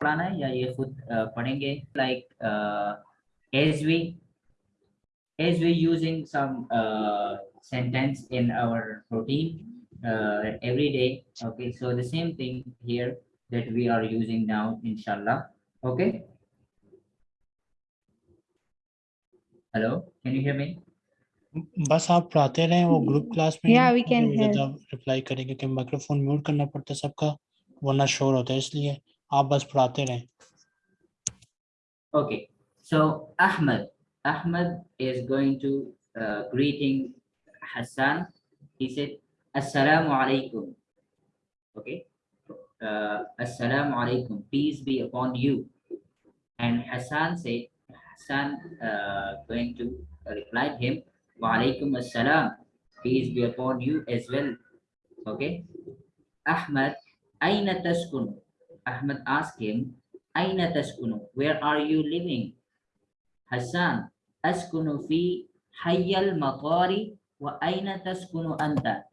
पढ़ाना है या ये खुद पढ़ेंगे? Like as we as we using some sentence in our protein every day okay so the same thing here that we are using now इनशाला okay hello can you hear me बस आप पढ़ाते रहे वो ग्रुप क्लास में yeah, we can reply करेंगे क्योंकि microphone mute करना पड़ता है सबका वरना शोर होता है इसलिए। आप बस पढ़ाते रहें Okay, so Ahmed, Ahmed is going to uh, greeting Hassan. He said, Assalamu alaikum. Okay, uh, Assalamu alaikum. Peace be upon you. And Hassan said, Hassan uh, going to reply him, Wa alaikum assalam. Peace be upon you as well. Okay, Ahmed, Aina taskunu? Ahmed asked him, Aina taskunu? Where are you living? Hassan, askunu fi hayyal matari wa aina taskunu anta?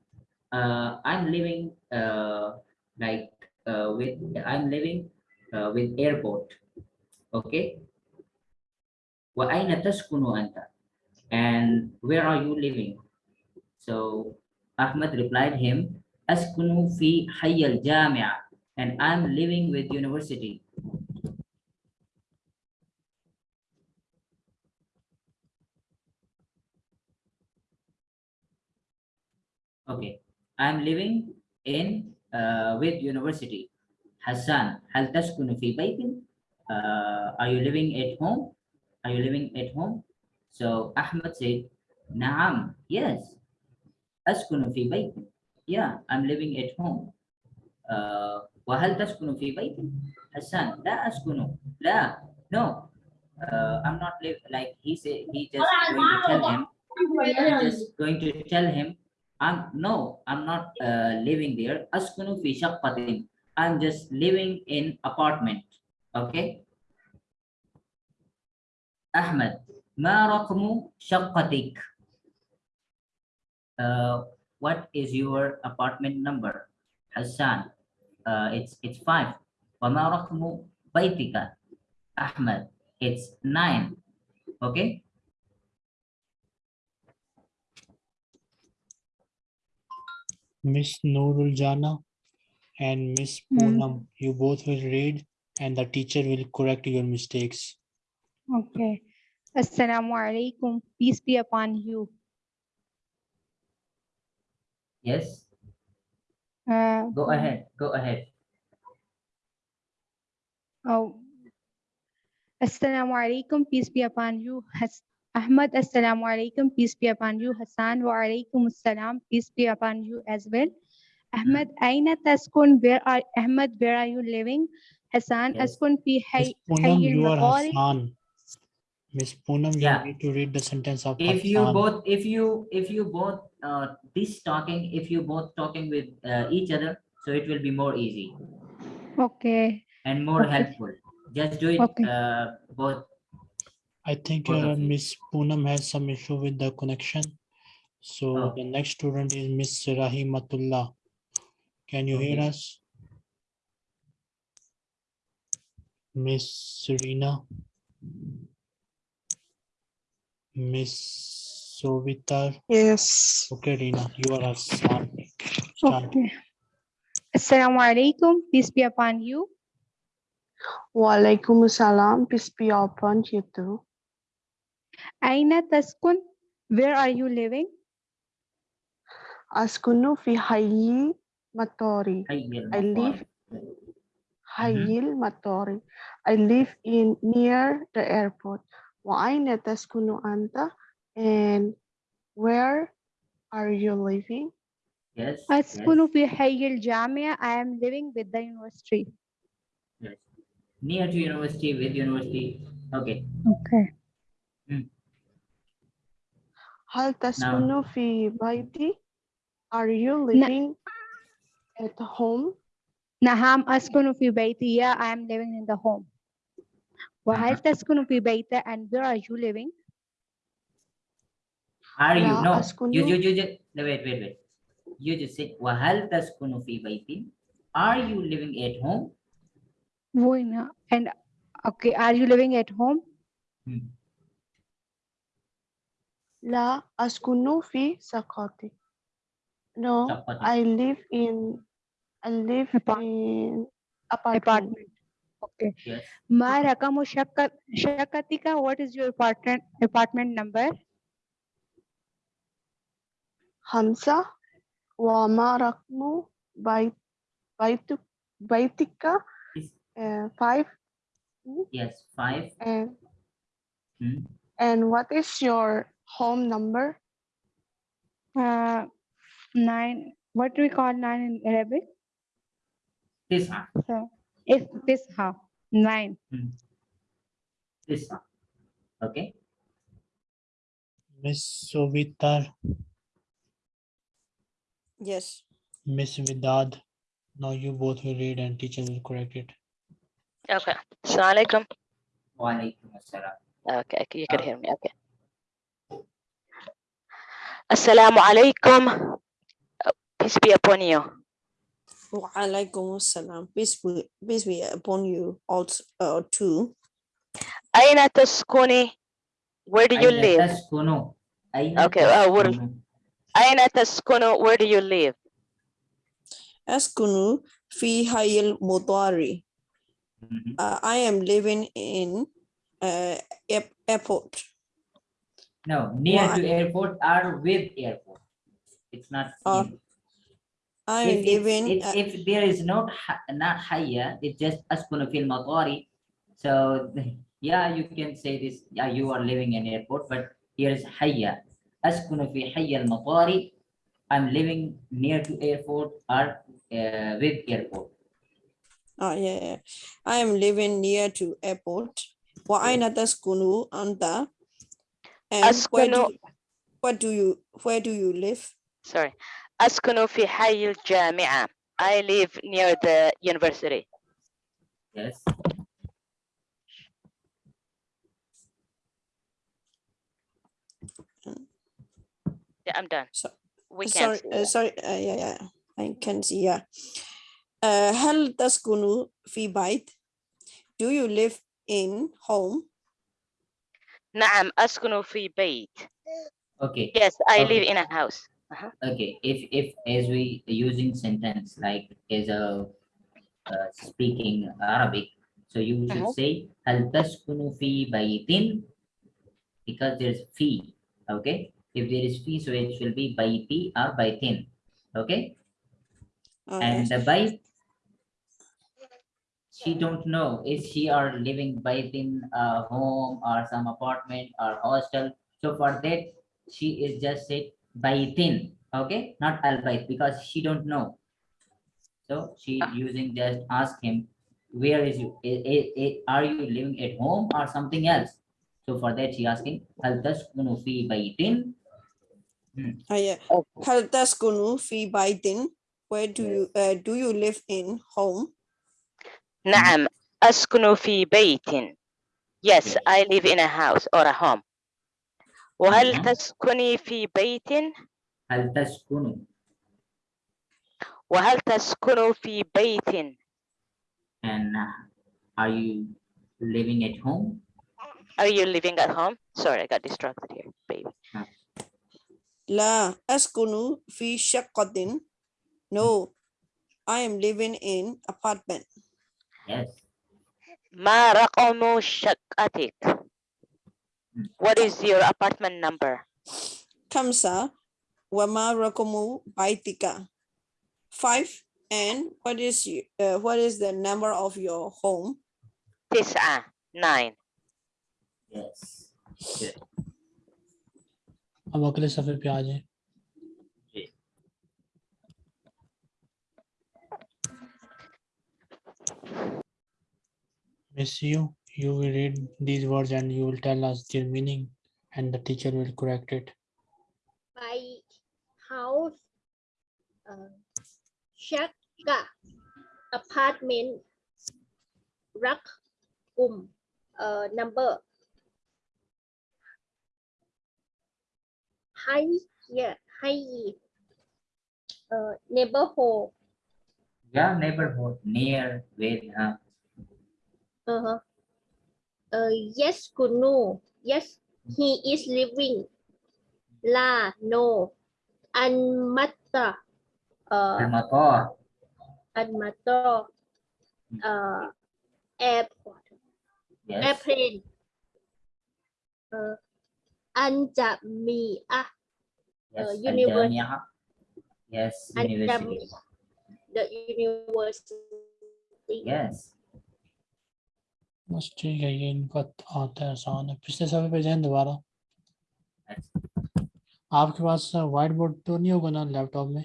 Uh, I'm living uh, like uh, with I'm living uh, with airport. Okay. Wa aina taskunu anta? And where are you living? So Ahmed replied him, askunu fi hayyal jamia and I'm living with university. Okay, I'm living in uh, with university. Hassan, هل تسكن في بيت? Uh, are you living at home? Are you living at home? So Ahmed said, نعم, yes. أسكن في بيت. Yeah, I'm living at home. Uh, وهل تسكن في بيت؟ حسان, لا أسكن. لا, no. Uh, I'm not live like he said. He just going to tell him. Just going to tell him I'm no, I'm not uh, living there. Askunu fi shaqqatin. I'm just living in apartment. Okay. Ahmed, ma raqmu shaqqatik? Uh, what is your apartment number? Hassan, uh, it's it's five. Wa ma raqmu baytika? Ahmed, it's nine. Okay. Miss Noorul Jana and Miss Hmm. Poonam, you both will read and the teacher will correct your mistakes. Okay. Assalamu alaikum. Peace be upon you. Yes. Uh, Go ahead. Go ahead. Oh. Assalamu alaikum. Peace be upon you. Has Ahmad, assalamu alaikum. Peace be upon you. Hassan, wa alaikum assalam. Peace be upon you as well. Ahmad, aina taskun? Where are Ahmad? Where are you living? Hassan, Yes. askun fi Miss hay Poonam, you are maqari. Hassan. Miss Poonam, you need to read the sentence of if you both if you if you both uh this talking if you both talking with uh, each other so it will be more easy Okay. and more Okay. helpful just do it Okay. uh both I think both uh. Miss Poonam has some issue with the connection. So Oh. the next student is Miss Rahimatullah. Can you hear us? Miss Serena. Miss Sovitar. Yes. Okay, Rina, you are Hassan. Start. Okay. Assalamu alaikum. Peace be upon you. Walaikum salam. Peace be upon you too. Aina taskun? Where are you living? Askunu fi hayyi matori. I live maqal. Hayyil matori. I live in near the airport. Wa aina taskunu anta? And where are you living? yes yes, Askunu fi hayyil jamia. I am living with the university. yes near to university with university okay Okay. Hmm. Hal taskunu fi baiti? Are you living at home? Naham askunu fi baiti. Yeah, I am living in the home. Wahal taskunu fi baita and where are you living? Are you? No. You, you, you, you, wait, wait, wait. You just said, Wahal taskunu fi baitin. Are you living at home? Buena. And okay, are you living at home? Hmm. La askunu fi sakati. No, I live in I live in apartment. apartment. Okay. Yes. My Rakamu Shakatika, what is your apartment apartment number? خمسة وما رقم بيت بيتك بيتك Is- uh, five Yes. Five. and Hmm. and what is your home number? uh, nine what do we call nine in Arabic Tis'a. so it's this half nine Tis'a. Okay. Miss Sovitar, Yes. Miss Vidad. Now you both will read and teacher will correct it. Okay. Assalamu alaikum. Wa alaikum assalam. Okay, okay, you can hear me. Okay. Assalamu alaikum. Peace be upon you. Wa alaikum assalam. Peace be, peace be upon you also uh, too. Aina taskuni? Where do you Aina live? taskunu? Aina Okay, uh, what- taskunu? Aina taskunu? Where do you live? Askunu fi hayil mudari. Mhm. Uh, I am living in uh, airport. No, near Why? to airport or with airport. It's not. Uh. I am if, living. if, uh, if there is not ha- not hayya, it's just askunu fil matari. So yeah, you can say this. Yeah, you are living in airport, but here is hayya. Askunu fi hayya al matari. I'm living near to airport or uh, with airport. Oh, yeah, yeah. I am living near to airport. Wa aina taskunu anta? And where do, you- where do you where do you live? Sorry. Askunu fi hayy al-jami'a. I live near the university. Yes. Yeah, I'm done. So- We can. sorry, uh, sorry, uh, yeah, yeah, I can see, yeah. Uh, هل تسكن في بيت? Do you live in home? نعم أسكن في بيت. Okay. Yes, I Okay. live in a house. Okay, if if as we using sentence like as a uh, speaking Arabic, so you should Mhm. say هل تسكن في بيت because there's fee. Okay, If there is fee, so it will be by P or by thin. Okay. And by she don't know is she are living by ten a uh, home or some apartment or hostel. So for that she is just said by thin. Okay, not by because she don't know. So she using just ask him where is you eh, eh, eh, are you living at home or something else so for that she asking hal taskunu by ten. Oh, yeah. Okay. هل تسكن في بيت? Where do you uh, do you live in home? نعم أسكن في بيت. Yes, Yes. I live in a house or a home. وهل Mhm. تسكني في بيت؟ hal taskunu وهل تسكن في بيت؟ and uh, are you living at home Are you living at home? Sorry, I got distracted here, baby. La askunu fi shaqqatin. No, I am living in apartment. Yes. Ma raqamu shaqqatik. What is your apartment number? Kamsa wa ma raqamu baitika. Five. And what is you, uh, what is the number of your home? Tisa, nine. Yes. Yeah. अब अगले सफे पे आ जाए Miss you, you will read these words and you will tell us their meaning and the teacher will correct it. By house, uh, shaka, apartment, rak, uh, number high yeah high uh, neighborhood yeah neighborhood near with uh, Uh, uh, yes, Kunu. Yes, he is living. La, no. Anmata. Uh, Al-Matar. Anmato. Uh, airport. Yes. Airplane. Uh, Anjamiah. Yes. uh, university. Yes. University. The university. Yes. बस ठीक है ये इनका आता है आसान है पिछले सफे पे जाए दोबारा आपके पास व्हाइट बोर्ड तो नहीं होगा ना लैपटॉप में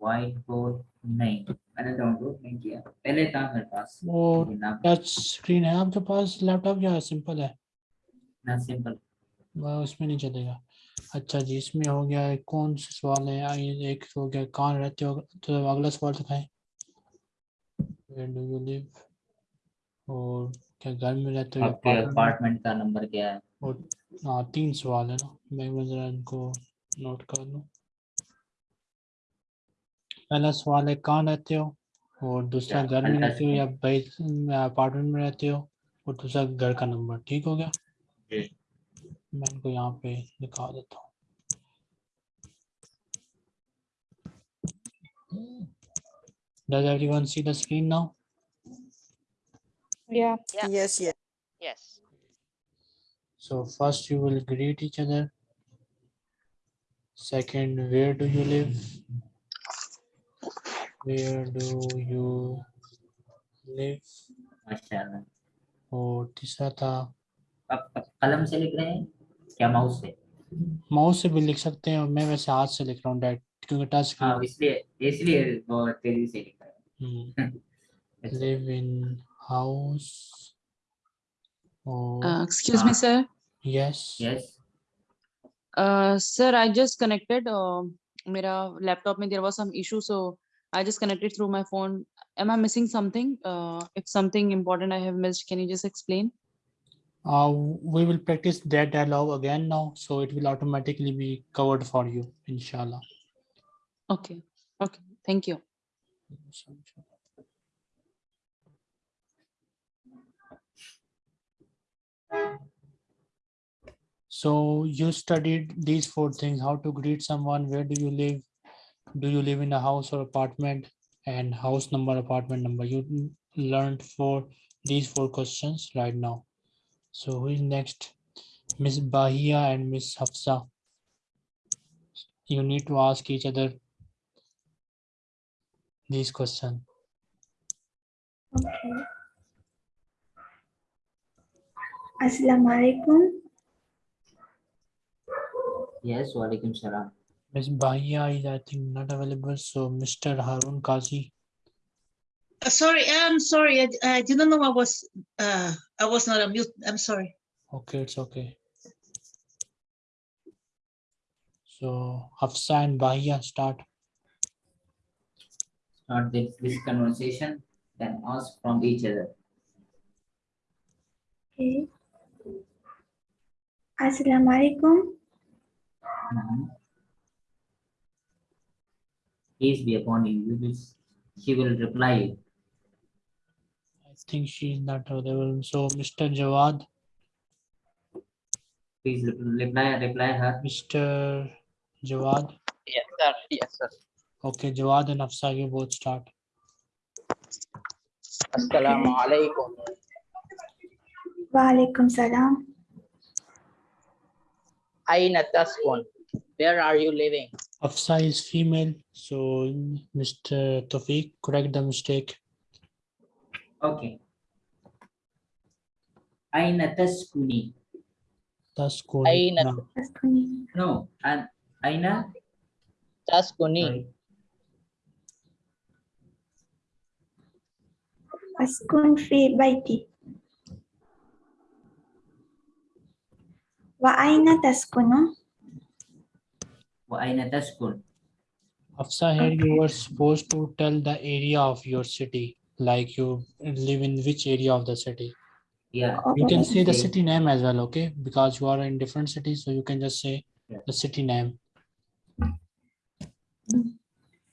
व्हाइट बोर्ड नहीं मैंने डाउनलोड नहीं किया पहले था मेरे पास वो टच स्क्रीन है आपके पास लैपटॉप या सिंपल है ना सिंपल उसमें नहीं चलेगा। अच्छा जी इसमें हो गया है, कौन से सवाल है? आइए, एक हो गया कहाँ रहते हो? तो अगला सवाल दिखाएँ Where do you live? और क्या घर में रहते हो आपके अपार्टमेंट का नंबर क्या है? और हाँ तीन सवाल है ना। मैं जरा इनको नोट कर लूँ। पहला सवाल है कहाँ रहते हो? और दूसरा घर में रहते हो या अपार्टमेंट में रहते हो? और दूसरा घर का नंबर ठीक हो गया। मैं इनको यहाँ पे दिखा देता हूँ Does everyone see the screen now? Yeah. Yeah. Yes, yes. Yes. So first you will greet each other. Second, where do you live? Where do you live? माशाल्लाह और तीसरा था आप आप कलम से लिख रहे हैं क्या माउस से माउस से भी लिख सकते हैं और मैं वैसे हाथ से लिख रहा हूँ डायरेक्ट क्योंकि टच हाँ इसलिए इसलिए बहुत तेज़ी से लिख रहे हैं अच्छा, live in house Uh, me, Ah. sir. Yes Uh, sir, I just connected. Uh, मेरा laptop में there was some issue, so I just connected through my phone. Am I missing something? Uh, if something important I have missed, can you just explain? Uh, we will practice that dialogue again now, so it will automatically be covered for you, inshallah. Okay, okay, thank you. So you studied these four things, how to greet someone, where do you live? Do you live in a house or apartment? And house number, apartment number. You learned for these four questions right now. So who is next? Miss Bahia and Miss Hafsa. You need to ask each other these questions. Okay. Assalamu alaikum. yes walaikum salam Miss Bahia is, I think, not available. So Mr. Harun Kazi. Uh, Sorry, I'm sorry. I, I didn't know I was, uh, I was not on mute. I'm sorry. Okay, it's okay. So Hafsa and Bahia start. start this, this conversation then ask from each other Okay. Assalamu alaikum. Mhm. peace be upon you you will she will reply you I think she's not available. So Mr. Jawad, please reply reply her Mr. Jawad. Yes, sir. Yes, sir. Okay, Jawad and Hafsa, you both start. Assalamu alaikum. Wa alaikum salam. Aina taskun. Where are you living? Hafsa is female, so Mr. Tawfiq, correct the mistake. Okay aina taskuni That's cool. Aina No, Askuni. no and aina taskuni. sorry Askun fi baiti. Wa aina taskunu? wa aina taskun Hafsa, here you were supposed to tell the area of your city, like you live in which area of the city? Yeah. Uh, you can say the city name as well okay? Because you are in different cities so you can just say yeah. the city name.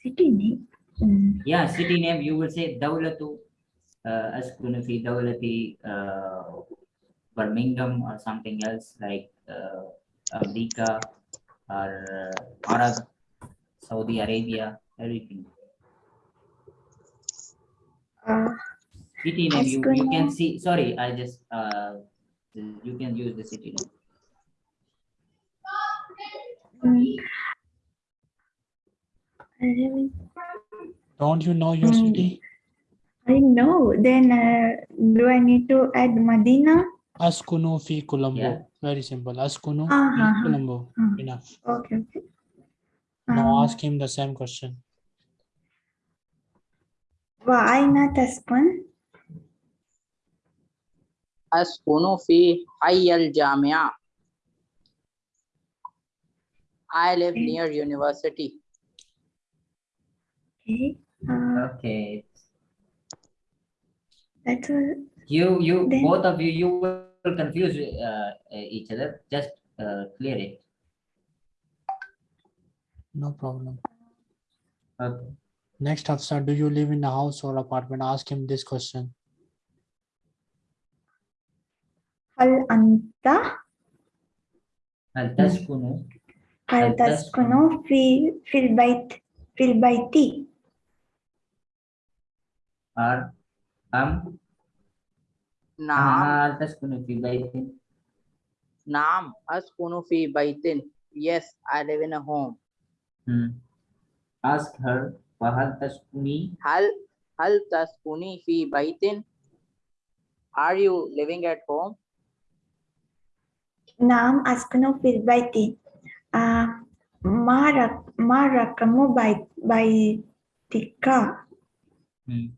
City name? Mm. yeah city name you will say dawlatu uh, askunu fi dawlati uh, birmingham or something else like uh, America or uh, arab saudi arabia everything. Uh, City name you, you can see, sorry, I just, uh, you can use the city name. mm, I really- Don't you know your Mm. city? I know. Then uh, do I need to add Medina? Askunu fi Colombo. Yeah. Very simple. Askunu Ah, fi ah, ah. Colombo. Ah. Enough. Okay. okay. Now ask him the same question. وأين تسكن؟ أسكن في حي الجامعة. I live near university. Okay. Uh, Okay, that's all. you, you, Then- both of you, you will confuse uh, each other, just uh, clear it. No problem. Okay. Next Hafsa, do you live in a house or apartment? Ask him this question. هل أنت هل تسكن هل هل تسكن في في البيت في البيت؟ or أم نعم هل تسكن في بيت نعم أسكن في بيت. Yes, I live in a home. Hmm. ask her وهل تسكني هل هل تسكني في بيت? Are you living at home? نعم أسكن في البيت. آه ما رق ما رقم بيت بيتك؟ Hmm.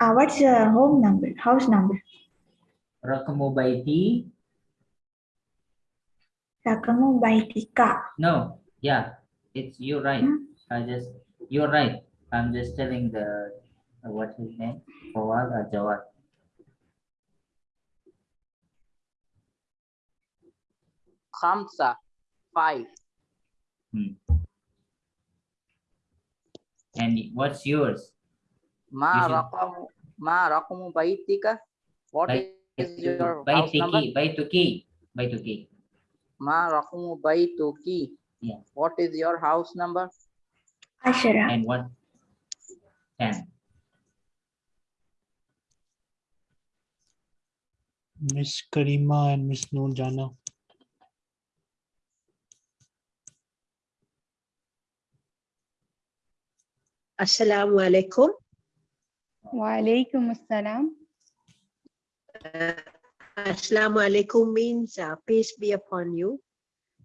Uh, what's the home number? House number? رقم بيتي kamu baitika. No, yeah, it's you right. Hmm? I just you're right. I'm just telling the uh, his name? Fawad or Jawad. Khamsa, five. Hmm. And what's yours? Ma you raqamu ma baik baitika? What is your by house tiki. Baituki, baituki. Ma Rakumu Baituki. Yeah. What is your house number? Ashara. And what? Ten. Miss Karima and Miss Nurjana. Assalamu alaikum. Wa alaikum assalam. Uh, Assalamu alaikum means uh, peace be upon you.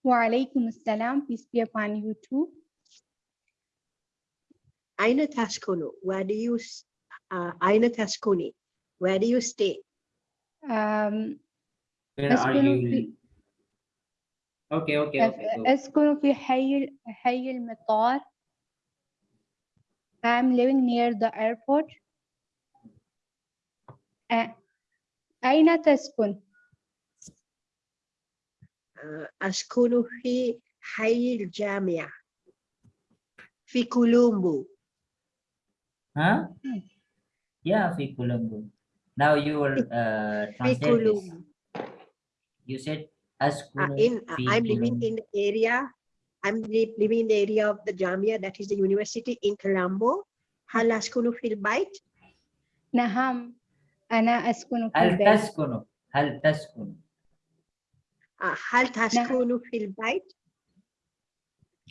وعليكم السلام. Peace be upon you too. Aina taskunu, where do you, s- uh, Aina taskuni, where do you stay? Um, where are أسكن you في okay okay okay go. أسكن في حي حي المطار. I'm living near the airport. Uh, أين تسكن؟ Uh, أسكن في حي الجامعة في كولومبو. huh yeah في Colombo now you will uh, في translate this كولومبو. you said Uh, أسكن in, uh, في I'm living Colombo. in the area, I'm li- living in the area of the Jamia, that is the university in Colombo. هل أسكن في البيت؟ نعم أنا أسكن في هل البيت. هل تسكن؟ هل تسكن؟ آه، هل تسكن نعم. في البيت؟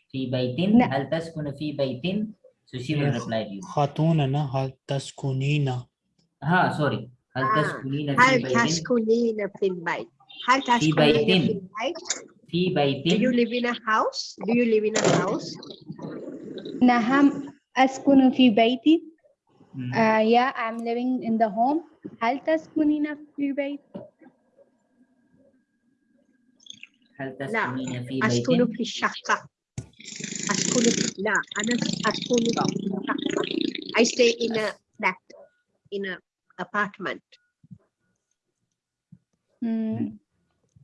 في بيت؟ نعم. هل تسكن في بيت؟ so she will reply to you. خاتون أنا هل تسكنين؟ ها سوري. هل آه، تسكنين في البيت؟ هل تسكنين في البيت؟ هل تسكنين في البيت؟ في بيت. Do you live in a house? Do you live in a house? نعم أسكن في بيتي. Hmm. Uh, yeah, I'm living in the home. هل تسكنين في البيت؟ هل لا تسكنين في أسكن بيت في الشقة. أسكن في لا أنا أسكن في الشقة. I stay in a flat, in a apartment. مم.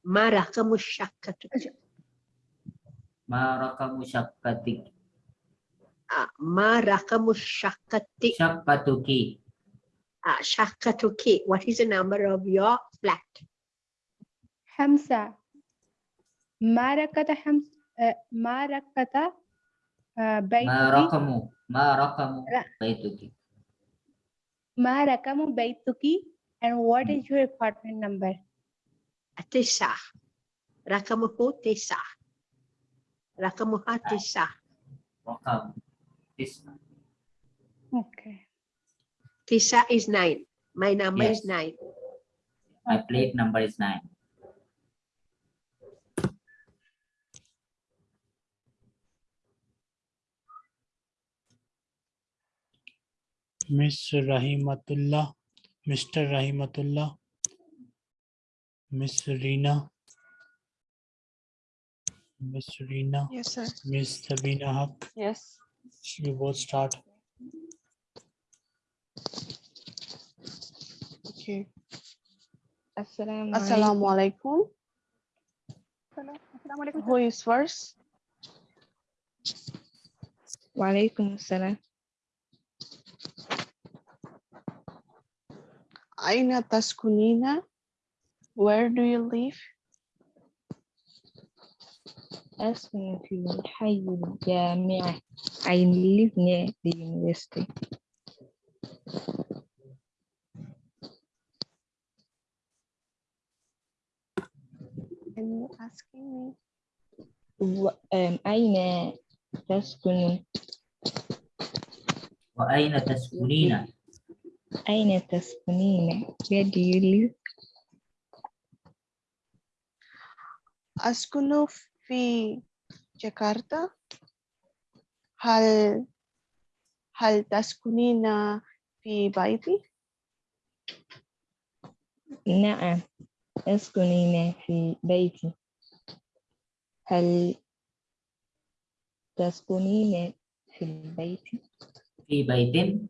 ما رقم الشقة؟ ما رقم شقتك uh, ma rakamu shakati Shaqqatuki. uh, shakatuki. What is the number of your flat? خمسة ما ركض حمس آه، ما ركض آه، ما بيتك raqamu. Ma raqamu Ra- baituki. ما رقم بيتك and what is your apartment number Tisa. Rakamuhu tisa. Rakamuha tisa. Raqam. Tis'a. okay Tisa is nine. My number is nine. My plate number is nine. Miss Rahimatullah, Mr. Rahimatullah, Miss Reena, Miss Reena, Yes, sir. Miss Sabina Haq, Yes. You both start. Okay. Assalamu Assalamu alaikum. Who is first? Walaikum assalam. Aina taskunina? Where do you live? أسكن في الحي الجامعي. I live near the university. Can you asking me? و- um, أين تسكن وأين تسكنين؟ أين تسكنين Where do you live أسكن في جاكرتا. هل هل تسكنين في بيتي؟ نعم أسكنين في بيتي هل تسكنين في البيت في بيت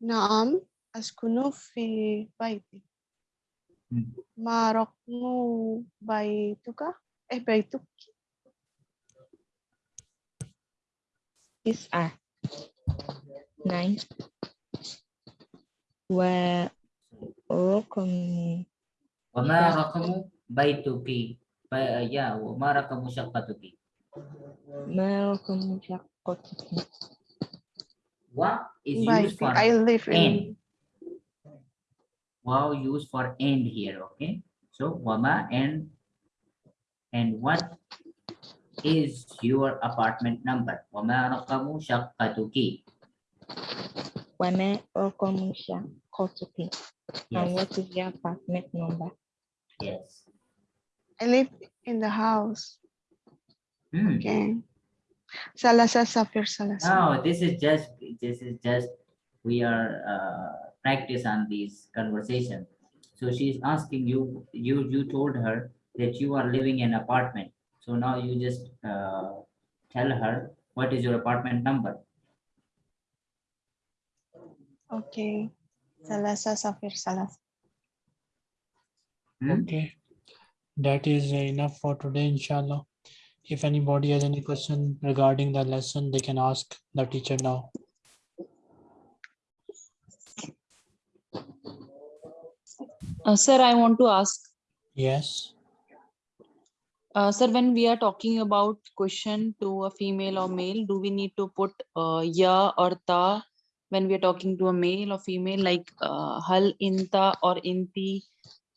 نعم أسكن في بيتي. Hmm. Marokmu kah? Eh baituk. Tis'ah. Nine. Wa rokamu. mana kamu rokamu baituki. Ki? ya, marak kamu siapa tuh Ki? syakatuki. kamu rokamu syakatuki. What is used for I live in. in. Wow used for end here, okay? So wama and and what is your apartment number? Wama raqamu shaqqatuki. وما رقم شقتك and Yes, what is your apartment number yes. I live in the house. Hmm. Okay. Salasa Safir Salasa. No, this is just this is just we are uh, practice on these conversation. So she's asking you, you you told her that you are living in apartment. So now you just uh, tell her what is your apartment number. Okay. Salasa Safir Salasa. Hmm? Okay, that is enough for today, inshallah. If anybody has any question regarding the lesson, they can ask the teacher now. Uh, sir, I want to ask, Yes, uh, sir, when we are talking about question to a female or male, do we need to put uh, ya or ta when we are talking to a male or female, like uh, hal inta or inti,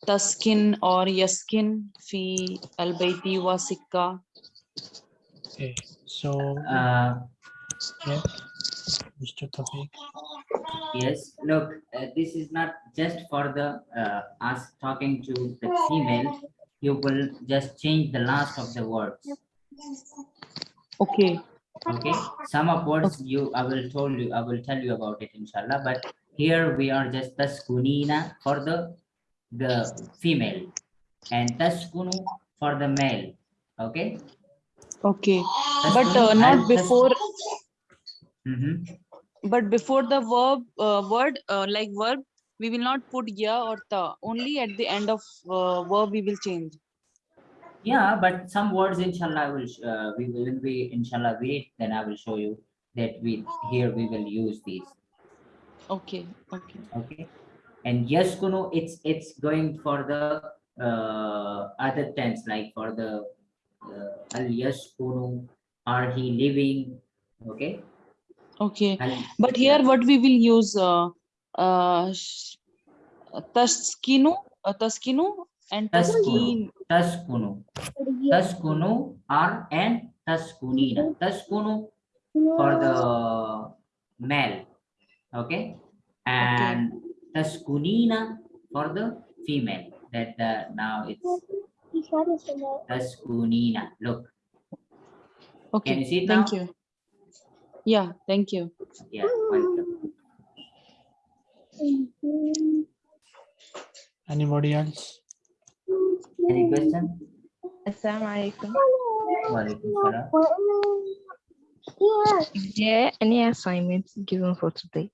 taskin or yaskin fi albayti wa sikka? okay, so, Uh, yeah, Mr. Tafiq. yes, look, uh, this is not just for the uh, us talking to the female. You will just change the last of the words. Okay, okay some of words you i will told you i will tell you about it inshallah but here we are just taskunina for the the female and taskunu for the male okay okay, but uh, not and tas- Mhm. but before the verb, uh, word, uh, like verb, we will not put ya or ta, only at the end of uh, verb we will change. Yeah, but some words, inshallah, I will, sh- uh, we will, when we, inshallah, read, then I will show you that we, here we will use these, Okay, okay. okay? And yaskunu, it's, it's going for the, uh, other tense, like for the, uh, yes yaskunu, are he living, okay? Okay, Al- but here what we will use, uh, uh, taskinu, uh, taskinu and taskin. Taskunu, taskunu, taskunu are and taskunina, taskunu for the male, okay? And taskunina for the female, that the, now it's taskunina, look, can Okay, you see it now? thank you. Yeah, thank you. Yeah, welcome. Anybody else? Any question? Assalamu alaikum. Walaikum salam. Is there any assignments given for today?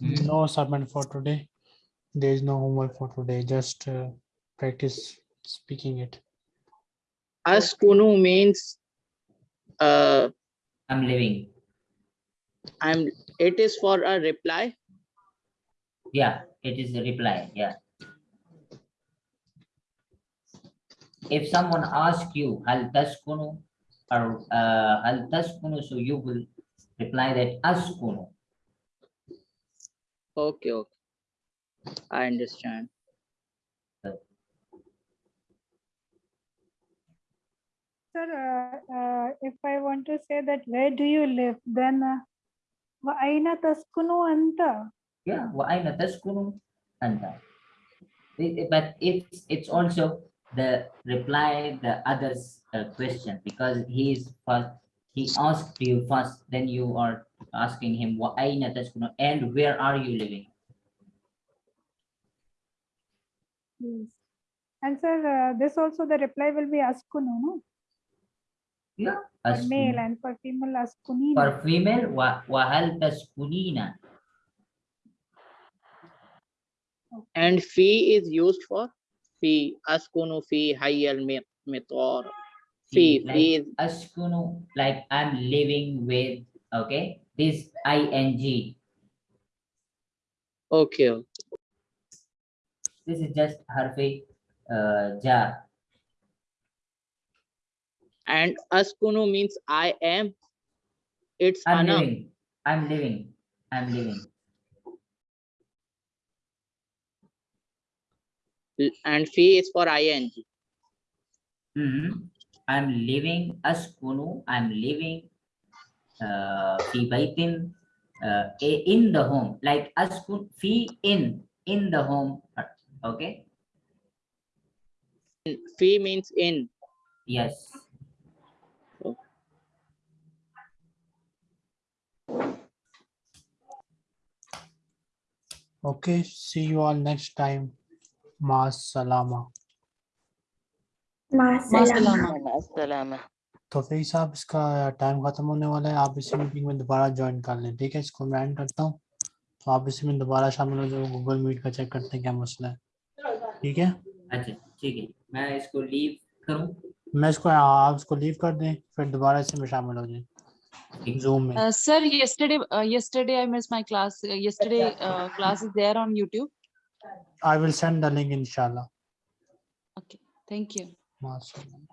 No assignment for today. There is no homework for today. Just uh, practice speaking it. Askunu means uh, I'm living, I'm, it is for a reply. yeah, it is a reply, yeah. If someone asks you, hal taskunu, or uh, hal taskunu, so you will reply that askunu. Okay, okay. I understand. Sir, uh, uh, if I want to say that where do you live, then uh, wa aina taskunu anta? Yeah, wa aina taskunu anta. But it's, it's also the reply, the other's uh, question, because he is first, he asked you first, then you are asking him, wa aina taskunu, and where are you living? Yes. And sir, uh, this also the reply will be askunu, no? Yeah. For male and for female askunina. For female, wa, wa hal taskunina. And fee is used for fee. Askunu fee hayyal mitor. Fee, like fee is askunu, like I'm living with, okay, this ing. okay. okay. This is just harfi uh, jar. And askunu means I am. It's I'm ana. living. I'm living. I'm living. And fee is for ing. Mhm. I'm living askunu. I'm living uh, fi baitin uh, in the home. Like askun fee in in the home. Okay. Fee means in. Yes. Okay, see you all next time. Mas salama. तो फिर साहब इसका time खत्म होने वाला है। आप इसी मीटिंग में दोबारा ज्वाइन कर लें ठीक है? इसको मैं करता हूँ। तो आप इसी में दोबारा शामिल हो जाओ गूगल मीट का चेक करते हैं क्या मसला है। ठीक है? अच्छा ठीक है। मैं इसको लीव करूँ? मैं इसको आप इसको लीव कर दें फिर दोबारा इससे में शामिल हो जाए। in zoom uh, sir yesterday uh, yesterday i missed my class. Uh, yesterday uh, class is there on youtube. I will send the link inshallah. Okay. Thank you. Awesome.